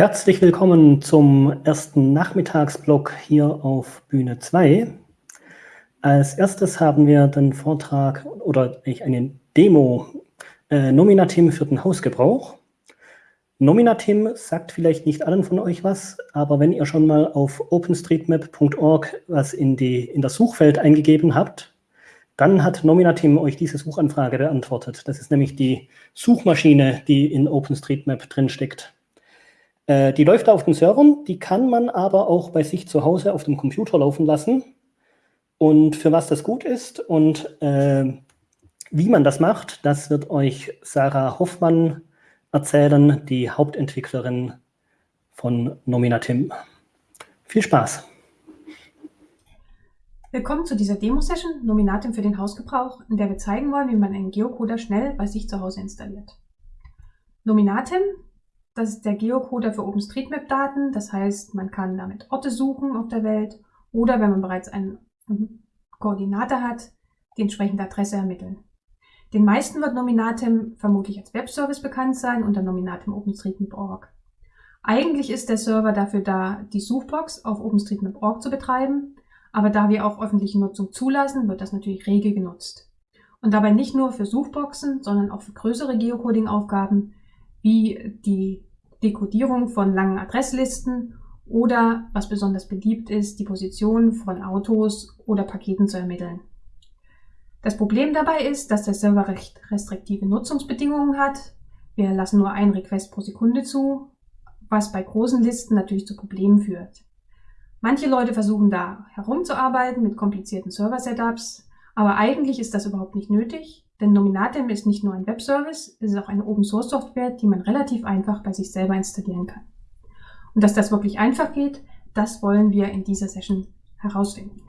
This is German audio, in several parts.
Herzlich willkommen zum ersten Nachmittagsblock hier auf Bühne 2. Als erstes haben wir den Vortrag oder eine Demo äh, Nominatim für den Hausgebrauch. Nominatim sagt vielleicht nicht allen von euch was, aber wenn ihr schon mal auf openstreetmap.org was in, die, in das Suchfeld eingegeben habt, dann hat Nominatim euch diese Suchanfrage beantwortet. Das ist nämlich die Suchmaschine, die in OpenStreetMap drinsteckt. Äh, die läuft auf den Servern, die kann man aber auch bei sich zu Hause auf dem Computer laufen lassen. Und für was das gut ist und äh, wie man das macht, das wird euch Sarah Hoffmann erzählen, die Hauptentwicklerin von Nominatim. Viel Spaß! Willkommen zu dieser Demo-Session Nominatim für den Hausgebrauch, in der wir zeigen wollen, wie man einen Geocoder schnell bei sich zu Hause installiert. Nominatim, das ist der Geocoder für OpenStreetMap-Daten, das heißt, man kann damit Orte suchen auf der Welt oder wenn man bereits eine Koordinate hat, die entsprechende Adresse ermitteln. Den meisten wird Nominatim vermutlich als Webservice bekannt sein unter Nominatim OpenStreetMap.org. Eigentlich ist der Server dafür da, die Suchbox auf OpenStreetMap.org zu betreiben, aber da wir auch öffentliche Nutzung zulassen, wird das natürlich rege genutzt. Und dabei nicht nur für Suchboxen, sondern auch für größere Geocoding-Aufgaben wie die Dekodierung von langen Adresslisten oder, was besonders beliebt ist, die Position von Autos oder Paketen zu ermitteln. Das Problem dabei ist, dass der Server recht restriktive Nutzungsbedingungen hat. Wir lassen nur einen Request pro Sekunde zu, was bei großen Listen natürlich zu Problemen führt. Manche Leute versuchen da herumzuarbeiten mit komplizierten Server-Setups, aber eigentlich ist das überhaupt nicht nötig, denn Nominatim ist nicht nur ein Webservice, es ist auch eine Open-Source-Software, die man relativ einfach bei sich selber installieren kann. Und dass das wirklich einfach geht, das wollen wir in dieser Session herausfinden.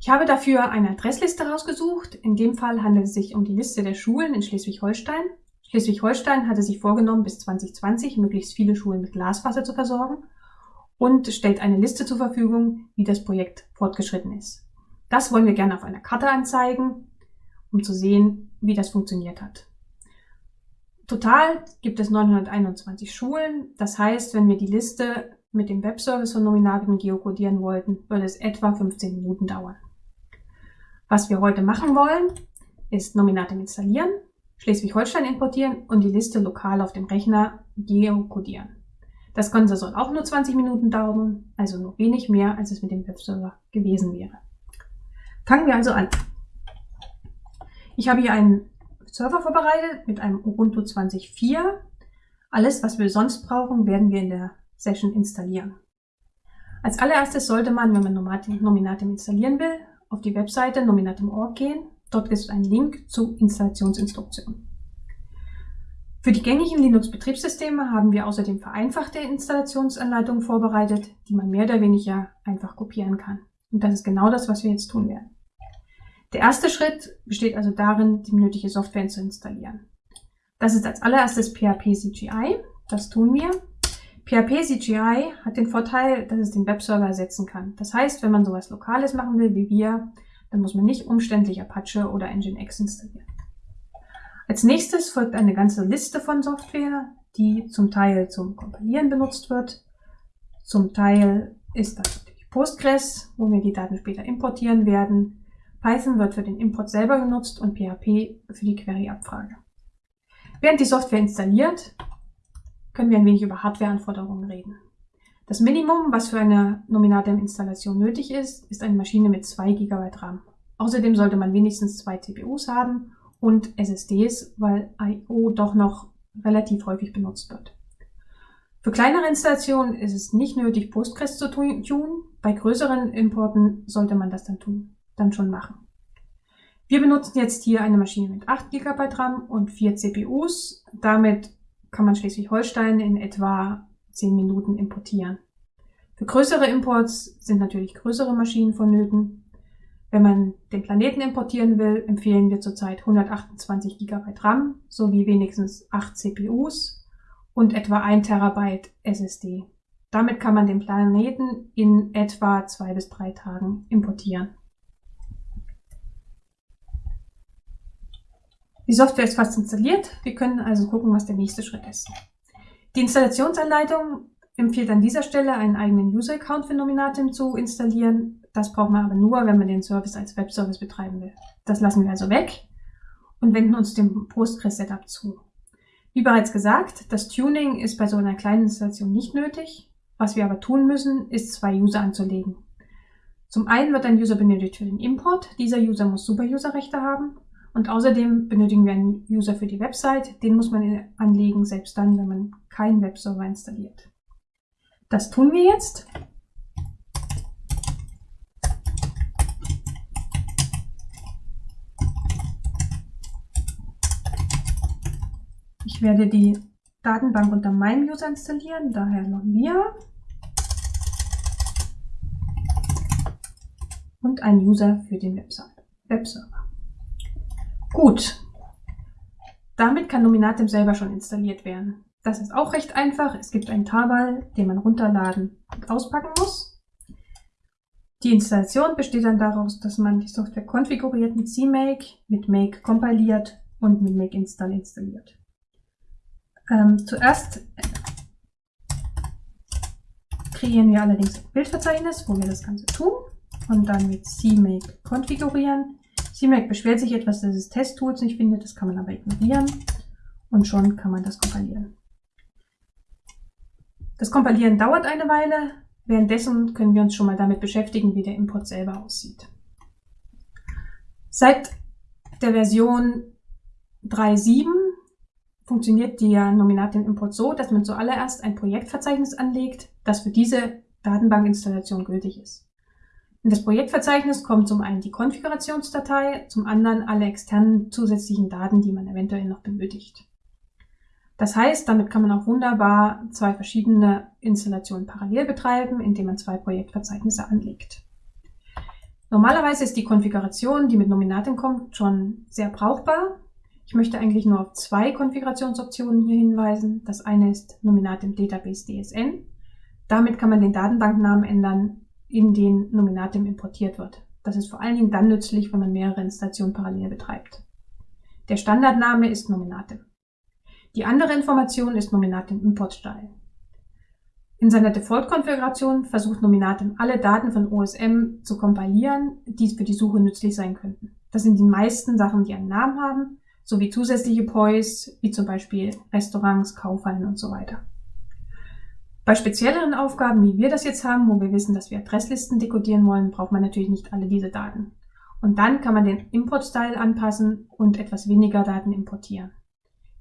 Ich habe dafür eine Adressliste rausgesucht. In dem Fall handelt es sich um die Liste der Schulen in Schleswig-Holstein. Schleswig-Holstein hatte sich vorgenommen, bis 2020 möglichst viele Schulen mit Glaswasser zu versorgen und stellt eine Liste zur Verfügung, wie das Projekt fortgeschritten ist. Das wollen wir gerne auf einer Karte anzeigen, um zu sehen, wie das funktioniert hat. Total gibt es 921 Schulen. Das heißt, wenn wir die Liste mit dem Webservice von Nominaten geokodieren wollten, würde es etwa 15 Minuten dauern. Was wir heute machen wollen, ist Nominatim installieren, Schleswig-Holstein importieren und die Liste lokal auf dem Rechner geokodieren. Das Ganze soll auch nur 20 Minuten dauern, also nur wenig mehr, als es mit dem Webserver gewesen wäre. Fangen wir also an. Ich habe hier einen Server vorbereitet mit einem Ubuntu 20.4. Alles, was wir sonst brauchen, werden wir in der Session installieren. Als allererstes sollte man, wenn man Nominatim installieren will, auf die Webseite nominatum.org gehen. Dort ist ein Link zu Installationsinstruktionen. Für die gängigen Linux-Betriebssysteme haben wir außerdem vereinfachte Installationsanleitungen vorbereitet, die man mehr oder weniger einfach kopieren kann. Und das ist genau das, was wir jetzt tun werden. Der erste Schritt besteht also darin, die nötige Software zu installieren. Das ist als allererstes PHP CGI. Das tun wir. PHP CGI hat den Vorteil, dass es den Webserver ersetzen kann. Das heißt, wenn man sowas Lokales machen will wie wir, dann muss man nicht umständlich Apache oder Nginx installieren. Als nächstes folgt eine ganze Liste von Software, die zum Teil zum Kompilieren benutzt wird. Zum Teil ist das Postgres, wo wir die Daten später importieren werden. Python wird für den Import selber genutzt und PHP für die Query-Abfrage. Während die Software installiert, können wir ein wenig über Hardwareanforderungen reden. Das Minimum, was für eine Nominatim-Installation nötig ist, ist eine Maschine mit 2 GB RAM. Außerdem sollte man wenigstens zwei CPUs haben und SSDs, weil I.O. doch noch relativ häufig benutzt wird. Für kleinere Installationen ist es nicht nötig, Postgres zu tun. Bei größeren Importen sollte man das dann tun, dann schon machen. Wir benutzen jetzt hier eine Maschine mit 8 GB RAM und 4 CPUs. Damit kann man Schleswig-Holstein in etwa 10 Minuten importieren. Für größere Imports sind natürlich größere Maschinen vonnöten. Wenn man den Planeten importieren will, empfehlen wir zurzeit 128 GB RAM sowie wenigstens 8 CPUs und etwa 1 Terabyte SSD. Damit kann man den Planeten in etwa zwei bis drei Tagen importieren. Die Software ist fast installiert. Wir können also gucken, was der nächste Schritt ist. Die Installationsanleitung empfiehlt an dieser Stelle einen eigenen User-Account für Nominatim zu installieren. Das braucht man aber nur, wenn man den Service als Webservice betreiben will. Das lassen wir also weg und wenden uns dem Postgres-Setup zu. Wie bereits gesagt, das Tuning ist bei so einer kleinen Installation nicht nötig. Was wir aber tun müssen, ist zwei User anzulegen. Zum einen wird ein User benötigt für den Import. Dieser User muss Super-User-Rechte haben. Und außerdem benötigen wir einen User für die Website. Den muss man anlegen, selbst dann, wenn man keinen Webserver installiert. Das tun wir jetzt. Ich werde die Datenbank unter meinem User installieren, daher noch wir. Und ein User für den Webserver. Gut. Damit kann Nominatim selber schon installiert werden. Das ist auch recht einfach. Es gibt einen Tarball, den man runterladen und auspacken muss. Die Installation besteht dann daraus, dass man die Software konfiguriert mit CMake, mit Make kompiliert und mit Make Install installiert. Ähm, zuerst kreieren wir allerdings ein Bildverzeichnis, wo wir das Ganze tun und dann mit CMake konfigurieren. CMake beschwert sich etwas, dass es Testtools nicht findet, das kann man aber ignorieren und schon kann man das kompilieren. Das Kompilieren dauert eine Weile. Währenddessen können wir uns schon mal damit beschäftigen, wie der Import selber aussieht. Seit der Version 3.7 funktioniert der Nominatin-Import so, dass man zuallererst ein Projektverzeichnis anlegt, das für diese Datenbankinstallation gültig ist. In das Projektverzeichnis kommt zum einen die Konfigurationsdatei, zum anderen alle externen zusätzlichen Daten, die man eventuell noch benötigt. Das heißt, damit kann man auch wunderbar zwei verschiedene Installationen parallel betreiben, indem man zwei Projektverzeichnisse anlegt. Normalerweise ist die Konfiguration, die mit Nominatim kommt, schon sehr brauchbar. Ich möchte eigentlich nur auf zwei Konfigurationsoptionen hier hinweisen. Das eine ist Nominatim Database DSN. Damit kann man den Datenbanknamen ändern, in den Nominatim importiert wird. Das ist vor allen Dingen dann nützlich, wenn man mehrere Installationen parallel betreibt. Der Standardname ist Nominatim. Die andere Information ist Nominatim Importstyle. In seiner Default-Konfiguration versucht Nominatim alle Daten von OSM zu kompilieren, die für die Suche nützlich sein könnten. Das sind die meisten Sachen, die einen Namen haben, sowie zusätzliche POIs, wie zum Beispiel Restaurants, Kaufhallen und so weiter. Bei spezielleren Aufgaben, wie wir das jetzt haben, wo wir wissen, dass wir Adresslisten dekodieren wollen, braucht man natürlich nicht alle diese Daten. Und dann kann man den Import-Style anpassen und etwas weniger Daten importieren.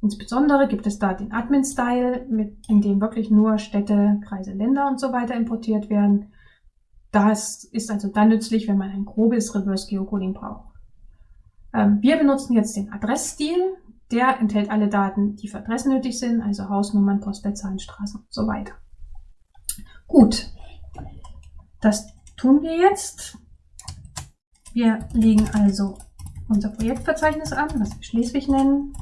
Insbesondere gibt es da den Admin-Style, in dem wirklich nur Städte, Kreise, Länder und so weiter importiert werden. Das ist also dann nützlich, wenn man ein grobes Reverse Geocoding braucht. Ähm, wir benutzen jetzt den Adressstil. Der enthält alle Daten, die für Adressen nötig sind, also Hausnummern, Postleitzahlen, Straßen und so weiter. Gut, das tun wir jetzt. Wir legen also unser Projektverzeichnis an, was wir Schleswig nennen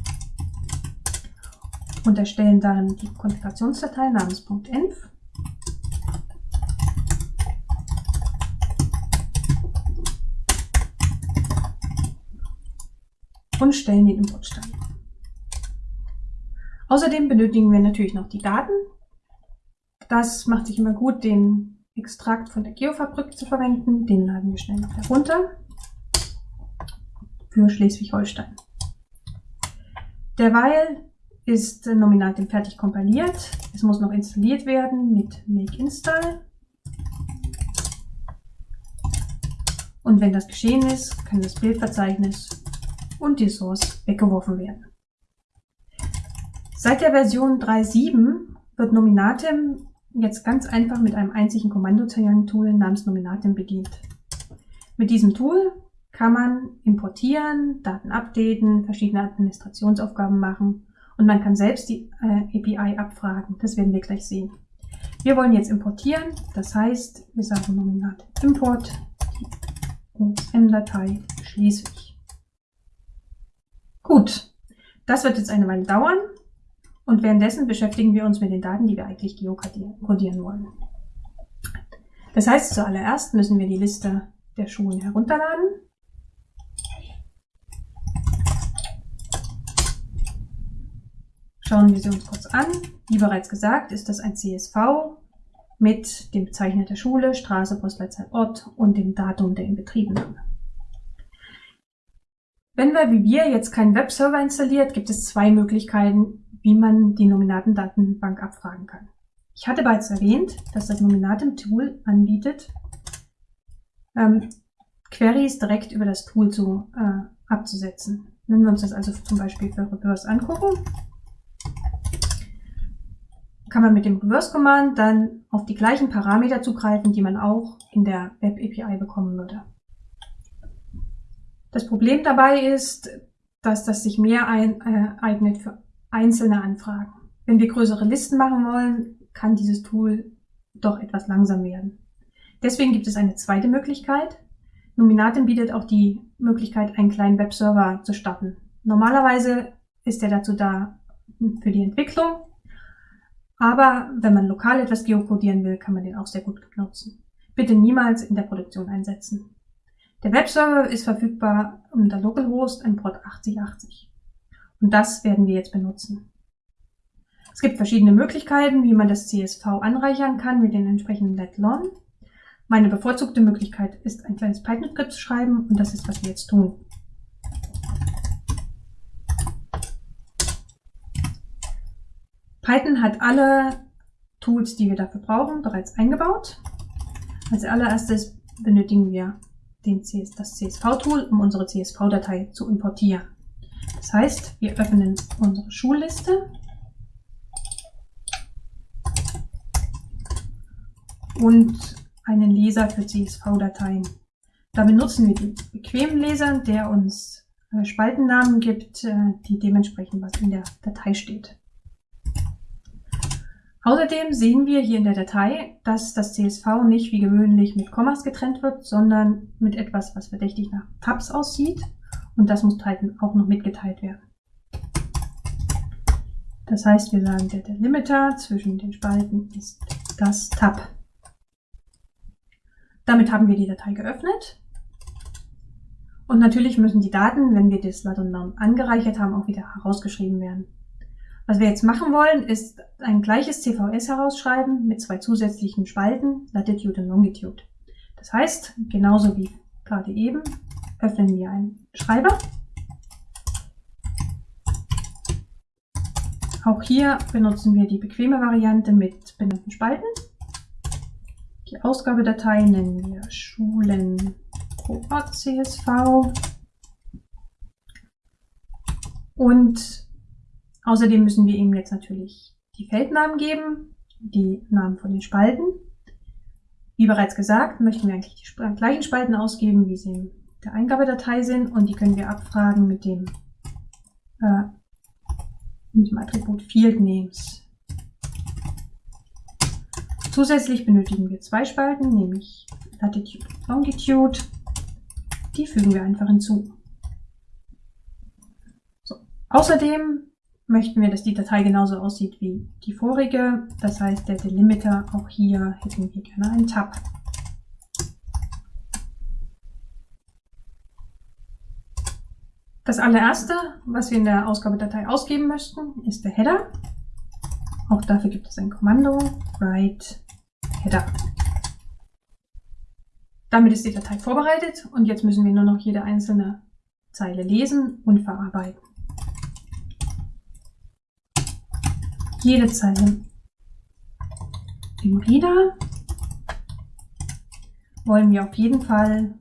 und erstellen dann die Konfigurationsdatei namens .env. und stellen den Importstand. Außerdem benötigen wir natürlich noch die Daten. Das macht sich immer gut, den Extrakt von der Geofabrik zu verwenden. Den laden wir schnell noch herunter für Schleswig-Holstein. Derweil ist Nominatim fertig kompiliert. Es muss noch installiert werden mit make install. Und wenn das geschehen ist, kann das Bildverzeichnis und die Source weggeworfen werden. Seit der Version 3.7 wird Nominatim jetzt ganz einfach mit einem einzigen Kommandozeilen-Tool namens Nominatim bedient. Mit diesem Tool kann man importieren, Daten updaten, verschiedene Administrationsaufgaben machen und man kann selbst die äh, API abfragen. Das werden wir gleich sehen. Wir wollen jetzt importieren. Das heißt, wir sagen Nominat Import OSM-Datei Schleswig. Gut, das wird jetzt eine Weile dauern. Und währenddessen beschäftigen wir uns mit den Daten, die wir eigentlich geokodieren wollen. Das heißt, zuallererst müssen wir die Liste der Schulen herunterladen. Schauen wir sie uns kurz an. Wie bereits gesagt, ist das ein CSV mit dem Bezeichner der Schule, Straße, Postleitzahl, Ort und dem Datum der Inbetriebnahme. Wenn wir wie wir jetzt keinen Webserver installiert, gibt es zwei Möglichkeiten, wie man die Nominatendatenbank abfragen kann. Ich hatte bereits erwähnt, dass das Nominatem-Tool anbietet, ähm, Queries direkt über das Tool zu, äh, abzusetzen. Wenn wir uns das also zum Beispiel für Reverse angucken, kann man mit dem Reverse-Command dann auf die gleichen Parameter zugreifen, die man auch in der Web-API bekommen würde. Das Problem dabei ist, dass das sich mehr ein, äh, eignet für einzelne Anfragen. Wenn wir größere Listen machen wollen, kann dieses Tool doch etwas langsam werden. Deswegen gibt es eine zweite Möglichkeit. Nominatim bietet auch die Möglichkeit, einen kleinen Webserver zu starten. Normalerweise ist er dazu da für die Entwicklung aber wenn man lokal etwas geokodieren will, kann man den auch sehr gut nutzen. Bitte niemals in der Produktion einsetzen. Der Webserver ist verfügbar unter localhost im Port 8080. Und das werden wir jetzt benutzen. Es gibt verschiedene Möglichkeiten, wie man das CSV anreichern kann mit den entsprechenden letlon. Meine bevorzugte Möglichkeit ist, ein kleines Python-Skript zu schreiben und das ist, was wir jetzt tun. Python hat alle Tools, die wir dafür brauchen, bereits eingebaut. Als allererstes benötigen wir CS, das CSV-Tool, um unsere CSV-Datei zu importieren. Das heißt, wir öffnen unsere Schulliste und einen Leser für CSV-Dateien. Da benutzen wir den bequemen Leser, der uns äh, Spaltennamen gibt, äh, die dementsprechend was in der Datei steht. Außerdem sehen wir hier in der Datei, dass das CSV nicht wie gewöhnlich mit Kommas getrennt wird, sondern mit etwas, was verdächtig nach Tabs aussieht. Und das muss Titan auch noch mitgeteilt werden. Das heißt, wir sagen, der Delimiter zwischen den Spalten ist das Tab. Damit haben wir die Datei geöffnet. Und natürlich müssen die Daten, wenn wir das Lat und angereichert haben, auch wieder herausgeschrieben werden. Was wir jetzt machen wollen, ist ein gleiches CVS herausschreiben mit zwei zusätzlichen Spalten, Latitude und Longitude. Das heißt, genauso wie gerade eben, öffnen wir einen Schreiber. Auch hier benutzen wir die bequeme Variante mit benannten Spalten. Die Ausgabedatei nennen wir Schulen CSV. Und Außerdem müssen wir ihm jetzt natürlich die Feldnamen geben, die Namen von den Spalten. Wie bereits gesagt, möchten wir eigentlich die gleichen Spalten ausgeben, wie sie in der Eingabedatei sind und die können wir abfragen mit dem, äh, mit dem Attribut Field Names. Zusätzlich benötigen wir zwei Spalten, nämlich Latitude und Longitude. Die fügen wir einfach hinzu. So. Außerdem möchten wir, dass die Datei genauso aussieht wie die vorige. Das heißt, der Delimiter, auch hier hätten wir gerne einen Tab. Das allererste, was wir in der Ausgabedatei ausgeben möchten, ist der Header. Auch dafür gibt es ein Kommando, write header. Damit ist die Datei vorbereitet und jetzt müssen wir nur noch jede einzelne Zeile lesen und verarbeiten. Jede Zeile. Im Reader wollen wir auf jeden Fall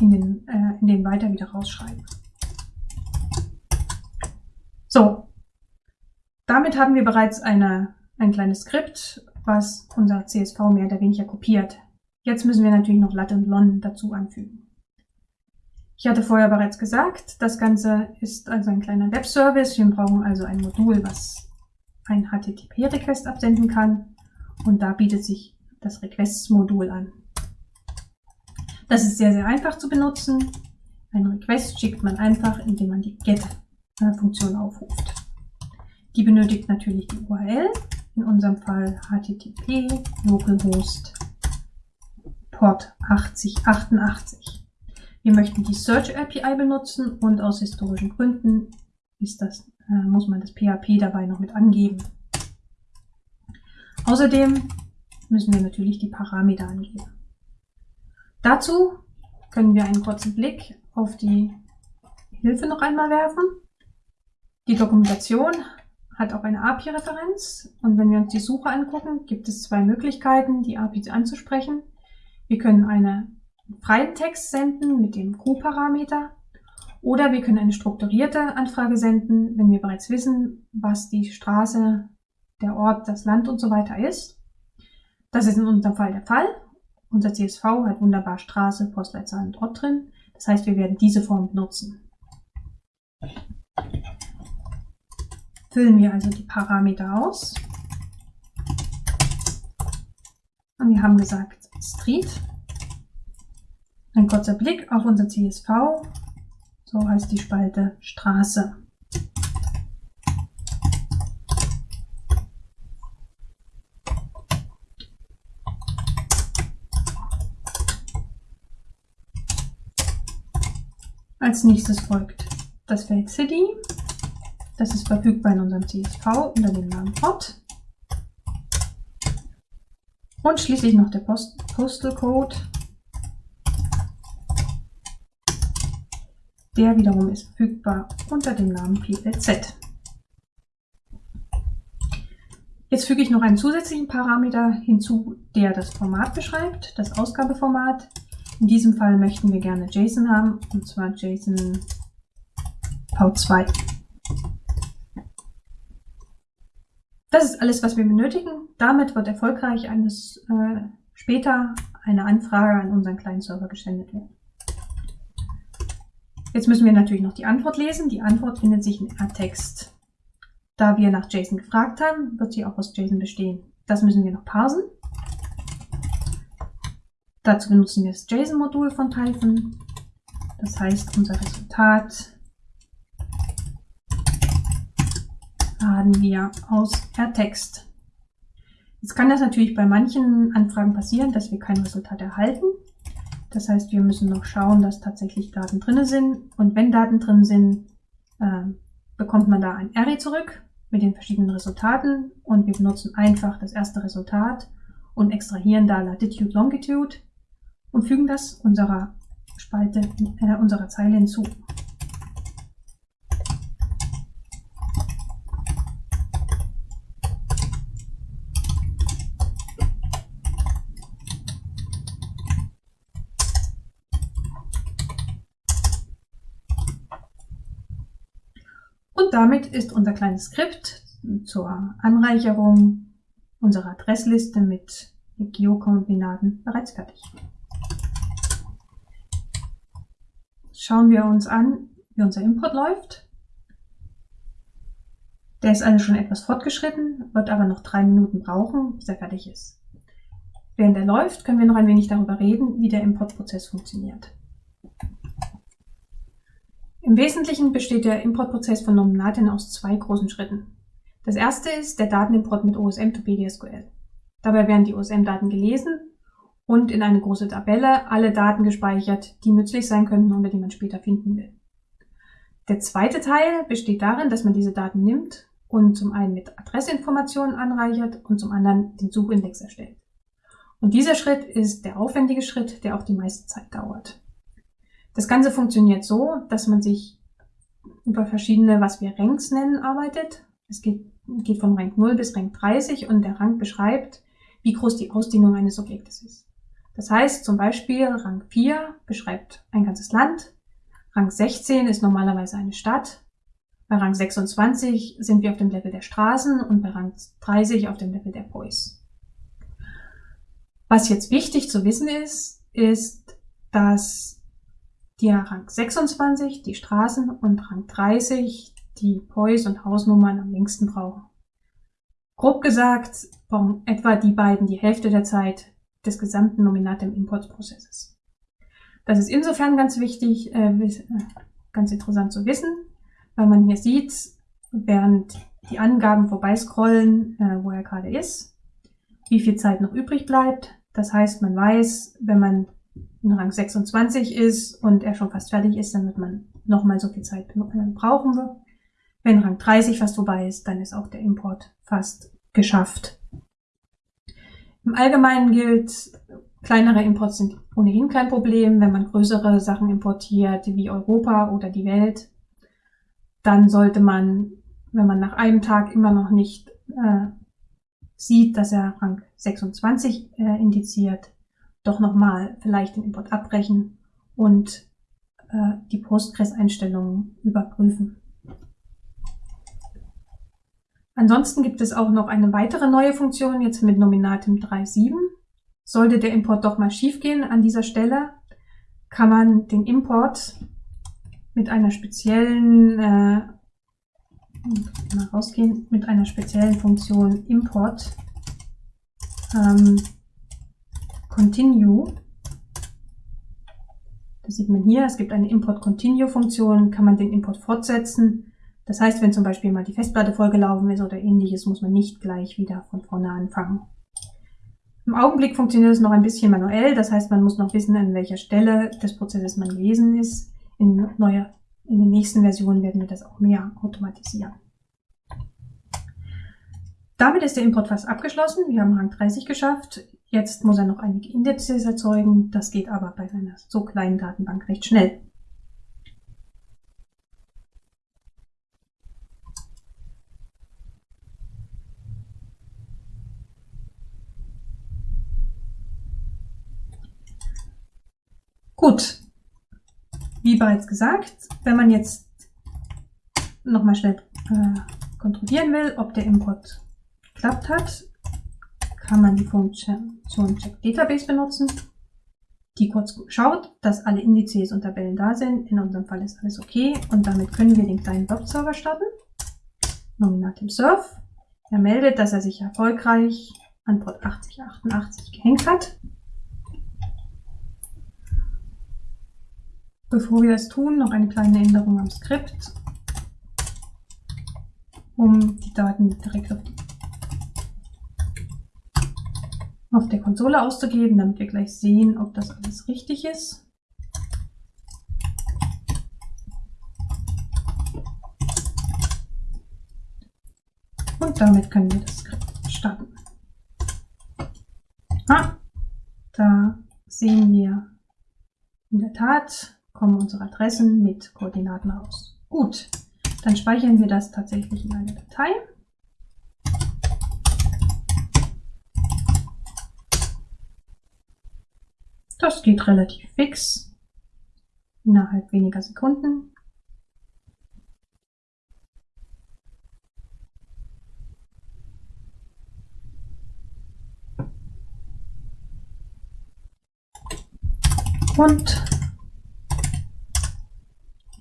in den, äh, in den weiter wieder rausschreiben. So, damit haben wir bereits eine, ein kleines Skript, was unser CSV mehr oder weniger kopiert. Jetzt müssen wir natürlich noch Lat und Lon dazu anfügen. Ich hatte vorher bereits gesagt, das Ganze ist also ein kleiner Webservice. Wir brauchen also ein Modul, was ein HTTP-Request absenden kann. Und da bietet sich das Requests-Modul an. Das ist sehr, sehr einfach zu benutzen. Ein Request schickt man einfach, indem man die GET-Funktion aufruft. Die benötigt natürlich die URL, in unserem Fall http localhost port 8088. Wir möchten die Search API benutzen und aus historischen Gründen ist das äh, muss man das PHP dabei noch mit angeben. Außerdem müssen wir natürlich die Parameter angeben. Dazu können wir einen kurzen Blick auf die Hilfe noch einmal werfen. Die Dokumentation hat auch eine API-Referenz und wenn wir uns die Suche angucken, gibt es zwei Möglichkeiten, die API anzusprechen. Wir können einen freien Text senden mit dem Q-Parameter oder wir können eine strukturierte Anfrage senden, wenn wir bereits wissen, was die Straße, der Ort, das Land und so weiter ist. Das ist in unserem Fall der Fall. Unser CSV hat wunderbar Straße, Postleitzahl und Ort drin. Das heißt, wir werden diese Form benutzen. Füllen wir also die Parameter aus. Und wir haben gesagt Street. Ein kurzer Blick auf unser CSV. So heißt die Spalte Straße. Als nächstes folgt das Feld City. Das ist verfügbar in unserem CSV unter dem Namen Port. Und schließlich noch der Post Postal Code. Der wiederum ist verfügbar unter dem Namen PLZ. Jetzt füge ich noch einen zusätzlichen Parameter hinzu, der das Format beschreibt, das Ausgabeformat. In diesem Fall möchten wir gerne JSON haben, und zwar JSON V2. Das ist alles, was wir benötigen. Damit wird erfolgreich eines, äh, später eine Anfrage an unseren kleinen Server gesendet werden. Jetzt müssen wir natürlich noch die Antwort lesen. Die Antwort findet sich in R-Text. Da wir nach JSON gefragt haben, wird sie auch aus JSON bestehen. Das müssen wir noch parsen. Dazu benutzen wir das JSON-Modul von Typhon. Das heißt, unser Resultat laden wir aus R-Text. Jetzt kann das natürlich bei manchen Anfragen passieren, dass wir kein Resultat erhalten. Das heißt, wir müssen noch schauen, dass tatsächlich Daten drin sind. Und wenn Daten drin sind, äh, bekommt man da ein Array zurück mit den verschiedenen Resultaten. Und wir benutzen einfach das erste Resultat und extrahieren da Latitude, Longitude und fügen das unserer Spalte, äh, unserer Zeile hinzu. Und damit ist unser kleines Skript zur Anreicherung unserer Adressliste mit Geokoordinaten bereits fertig. Schauen wir uns an, wie unser Import läuft. Der ist also schon etwas fortgeschritten, wird aber noch drei Minuten brauchen, bis er fertig ist. Während er läuft, können wir noch ein wenig darüber reden, wie der Importprozess funktioniert. Im Wesentlichen besteht der Importprozess von Nominaten aus zwei großen Schritten. Das erste ist der Datenimport mit OSM to PDSQL. Dabei werden die OSM-Daten gelesen und in eine große Tabelle alle Daten gespeichert, die nützlich sein könnten oder die man später finden will. Der zweite Teil besteht darin, dass man diese Daten nimmt und zum einen mit Adressinformationen anreichert und zum anderen den Suchindex erstellt. Und dieser Schritt ist der aufwendige Schritt, der auch die meiste Zeit dauert. Das Ganze funktioniert so, dass man sich über verschiedene, was wir Ranks nennen, arbeitet. Es geht, geht von Rank 0 bis Rank 30 und der Rang beschreibt, wie groß die Ausdehnung eines Objektes ist. Das heißt zum Beispiel Rang 4 beschreibt ein ganzes Land, Rang 16 ist normalerweise eine Stadt, bei Rang 26 sind wir auf dem Level der Straßen und bei Rang 30 auf dem Level der Boys. Was jetzt wichtig zu wissen ist, ist, dass die Rang 26, die Straßen und Rang 30, die Pois und Hausnummern am längsten brauchen. Grob gesagt brauchen etwa die beiden die Hälfte der Zeit des gesamten Nominatem-Importprozesses. Das ist insofern ganz wichtig, äh, äh, ganz interessant zu wissen, weil man hier sieht, während die Angaben vorbeiscrollen, äh, wo er gerade ist, wie viel Zeit noch übrig bleibt. Das heißt, man weiß, wenn man in Rang 26 ist und er schon fast fertig ist, dann wird man nochmal so viel Zeit brauchen. Wenn Rang 30 fast vorbei ist, dann ist auch der Import fast geschafft. Im Allgemeinen gilt, kleinere Imports sind ohnehin kein Problem. Wenn man größere Sachen importiert, wie Europa oder die Welt, dann sollte man, wenn man nach einem Tag immer noch nicht äh, sieht, dass er Rang 26 äh, indiziert, doch nochmal vielleicht den Import abbrechen und äh, die Postgres-Einstellungen überprüfen. Ansonsten gibt es auch noch eine weitere neue Funktion, jetzt mit Nominatim 3.7. Sollte der Import doch mal schiefgehen an dieser Stelle, kann man den Import mit einer speziellen äh, mal rausgehen, mit einer speziellen Funktion Import ähm, Continue. Das sieht man hier, es gibt eine Import Continue Funktion, kann man den Import fortsetzen das heißt, wenn zum Beispiel mal die Festplatte vollgelaufen ist oder ähnliches, muss man nicht gleich wieder von vorne anfangen. Im Augenblick funktioniert es noch ein bisschen manuell, das heißt, man muss noch wissen, an welcher Stelle des Prozesses man gewesen ist. In, neuer, in den nächsten Versionen werden wir das auch mehr automatisieren. Damit ist der Import fast abgeschlossen. Wir haben Rang 30 geschafft. Jetzt muss er noch einige Indizes erzeugen. Das geht aber bei einer so kleinen Datenbank recht schnell. Gut. Wie bereits gesagt, wenn man jetzt nochmal schnell äh, kontrollieren will, ob der Import geklappt hat, kann man die Funktion Check Database benutzen, die kurz schaut, dass alle Indizes und Tabellen da sind. In unserem Fall ist alles okay und damit können wir den kleinen Web-Server starten. Nominatim Surf. Er meldet, dass er sich erfolgreich an Port 8088 gehängt hat. Bevor wir das tun, noch eine kleine Änderung am Skript, um die Daten direkt auf, die, auf der Konsole auszugeben, damit wir gleich sehen, ob das alles richtig ist. Und damit können wir das Skript starten. Ah, da sehen wir in der Tat kommen unsere Adressen mit Koordinaten raus. Gut, dann speichern wir das tatsächlich in eine Datei. Das geht relativ fix, innerhalb weniger Sekunden. Und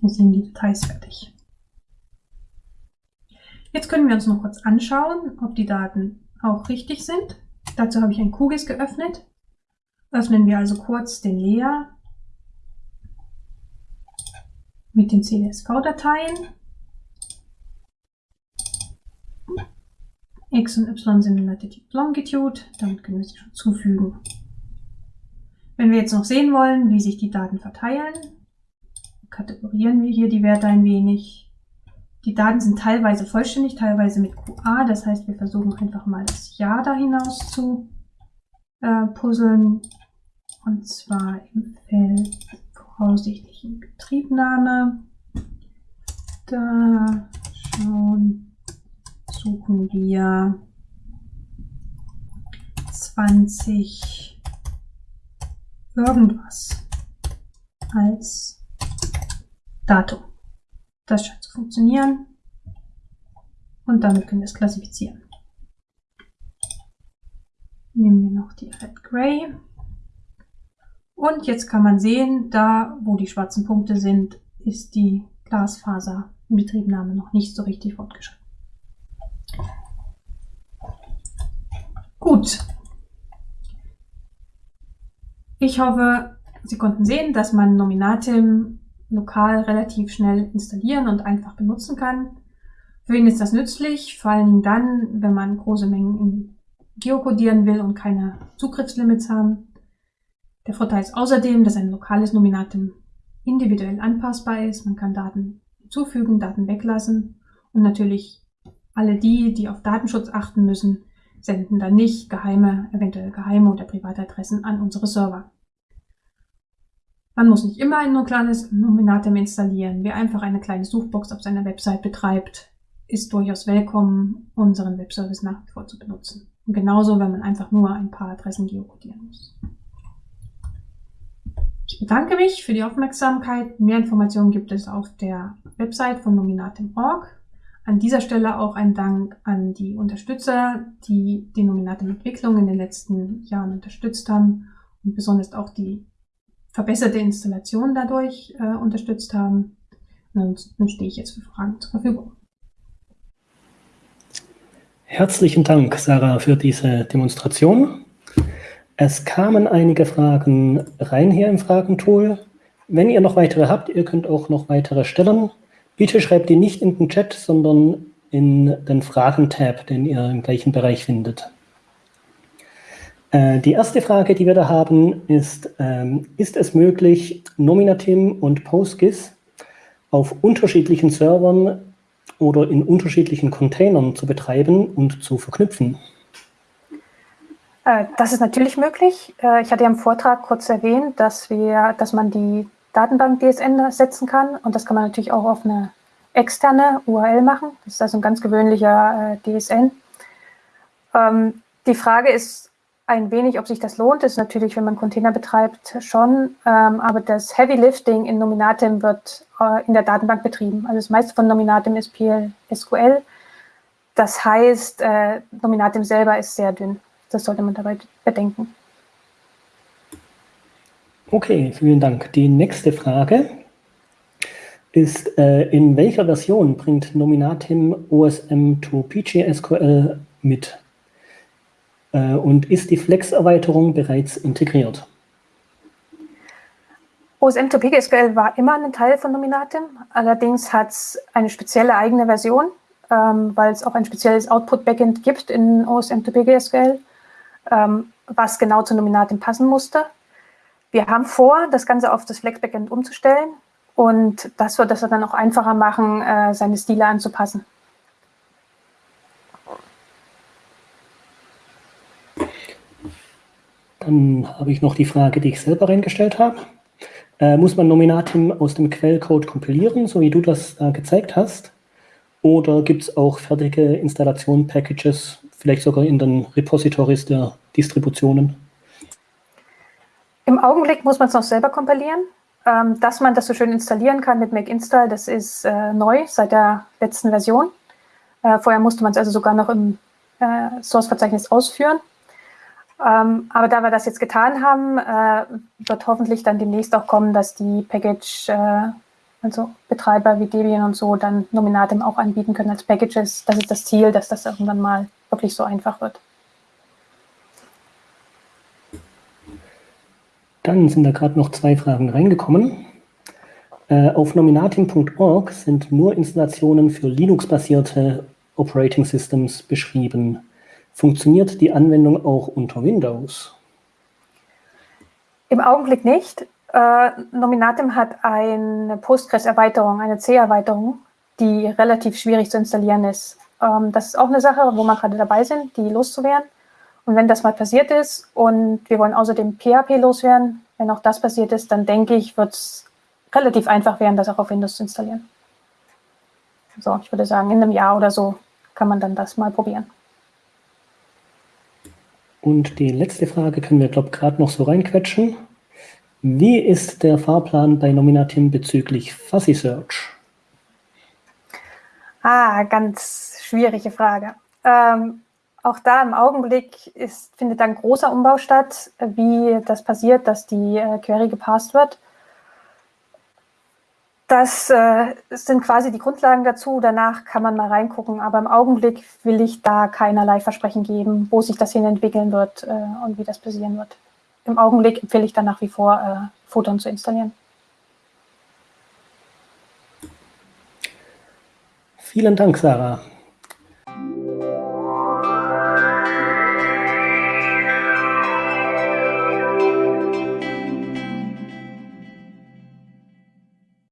wir sehen die Details fertig. Jetzt können wir uns noch kurz anschauen, ob die Daten auch richtig sind. Dazu habe ich ein QGIS geöffnet. Öffnen wir also kurz den Layer mit den CSV-Dateien. X und Y sind in Latitude Longitude, damit können wir sie schon zufügen. Wenn wir jetzt noch sehen wollen, wie sich die Daten verteilen, kategorieren wir hier die Werte ein wenig. Die Daten sind teilweise vollständig, teilweise mit QA. Das heißt, wir versuchen einfach mal das Jahr da hinaus zu äh, puzzeln. Und zwar im Feld voraussichtlich in Betriebnahme. Da schon suchen wir 20 irgendwas als Datum. Das scheint zu funktionieren. Und damit können wir es klassifizieren. Nehmen wir noch die Red Gray. Und jetzt kann man sehen, da wo die schwarzen Punkte sind, ist die Glasfaser-Inbetriebnahme noch nicht so richtig fortgeschritten. Gut. Ich hoffe, Sie konnten sehen, dass man Nominatim lokal relativ schnell installieren und einfach benutzen kann. Für wen ist das nützlich? Vor Dingen dann, wenn man große Mengen geokodieren will und keine Zugriffslimits haben. Der Vorteil ist außerdem, dass ein lokales Nominatum individuell anpassbar ist. Man kann Daten hinzufügen, Daten weglassen Und natürlich alle die, die auf Datenschutz achten müssen, senden dann nicht geheime, eventuell geheime oder private Adressen an unsere Server. Man muss nicht immer ein nukleares Nominatum installieren. Wer einfach eine kleine Suchbox auf seiner Website betreibt, ist durchaus willkommen, unseren Webservice nach wie vor zu benutzen. Und genauso, wenn man einfach nur ein paar Adressen geokodieren muss. Ich bedanke mich für die Aufmerksamkeit. Mehr Informationen gibt es auf der Website von Nominatim.org. An dieser Stelle auch ein Dank an die Unterstützer, die die Nominatim-Entwicklung in den letzten Jahren unterstützt haben und besonders auch die verbesserte Installation dadurch äh, unterstützt haben. Und dann stehe ich jetzt für Fragen zur Verfügung. Herzlichen Dank, Sarah, für diese Demonstration. Es kamen einige Fragen rein hier im Fragentool. Wenn ihr noch weitere habt, ihr könnt auch noch weitere stellen. Bitte schreibt die nicht in den Chat, sondern in den Fragen-Tab, den ihr im gleichen Bereich findet. Äh, die erste Frage, die wir da haben, ist, ähm, ist es möglich, Nominatim und PostGIS auf unterschiedlichen Servern oder in unterschiedlichen Containern zu betreiben und zu verknüpfen? Äh, das ist natürlich möglich. Äh, ich hatte ja im Vortrag kurz erwähnt, dass, wir, dass man die Datenbank DSN setzen kann und das kann man natürlich auch auf eine externe URL machen. Das ist also ein ganz gewöhnlicher äh, DSN. Ähm, die Frage ist ein wenig, ob sich das lohnt. Das ist natürlich, wenn man Container betreibt, schon. Ähm, aber das Heavy Lifting in Nominatim wird in der Datenbank betrieben. Also das meiste von Nominatim ist PL-SQL. Das heißt, Nominatim selber ist sehr dünn. Das sollte man dabei bedenken. Okay, vielen Dank. Die nächste Frage ist, äh, in welcher Version bringt Nominatim OSM to PGSQL mit? Äh, und ist die Flex-Erweiterung bereits integriert? OSM to PGSQL war immer ein Teil von Nominatim, allerdings hat es eine spezielle eigene Version, ähm, weil es auch ein spezielles Output-Backend gibt in OSM to PGSQL was genau zu Nominatim passen musste. Wir haben vor, das Ganze auf das Flex-Backend umzustellen und das wird es dann auch einfacher machen, äh, seine Stile anzupassen. Dann habe ich noch die Frage, die ich selber reingestellt habe. Äh, muss man Nominatim aus dem Quellcode kompilieren, so wie du das äh, gezeigt hast? Oder gibt es auch fertige Installation-Packages, vielleicht sogar in den Repositories der Distributionen? Im Augenblick muss man es noch selber kompilieren. Ähm, dass man das so schön installieren kann mit Make Install, das ist äh, neu seit der letzten Version. Äh, vorher musste man es also sogar noch im äh, Source-Verzeichnis ausführen. Ähm, aber da wir das jetzt getan haben, äh, wird hoffentlich dann demnächst auch kommen, dass die Package, äh, also Betreiber wie Debian und so, dann Nominatim auch anbieten können als Packages. Das ist das Ziel, dass das irgendwann mal wirklich so einfach wird. Dann sind da gerade noch zwei Fragen reingekommen. Äh, auf nominatim.org sind nur Installationen für Linux-basierte Operating Systems beschrieben. Funktioniert die Anwendung auch unter Windows? Im Augenblick nicht. Äh, Nominatim hat eine Postgres-Erweiterung, eine C-Erweiterung, die relativ schwierig zu installieren ist. Ähm, das ist auch eine Sache, wo wir gerade dabei sind, die loszuwerden. Und wenn das mal passiert ist und wir wollen außerdem PHP loswerden, wenn auch das passiert ist, dann denke ich, wird es relativ einfach werden, das auch auf Windows zu installieren. So, ich würde sagen, in einem Jahr oder so kann man dann das mal probieren. Und die letzte Frage können wir, glaube ich, gerade noch so reinquetschen. Wie ist der Fahrplan bei Nominatim bezüglich Fuzzy Search? Ah, ganz schwierige Frage. Ähm, auch da im Augenblick ist, findet ein großer Umbau statt, wie das passiert, dass die äh, Query gepasst wird. Das äh, sind quasi die Grundlagen dazu. Danach kann man mal reingucken. Aber im Augenblick will ich da keinerlei Versprechen geben, wo sich das hin entwickeln wird äh, und wie das passieren wird. Im Augenblick empfehle ich dann nach wie vor, äh, Photon zu installieren. Vielen Dank, Sarah.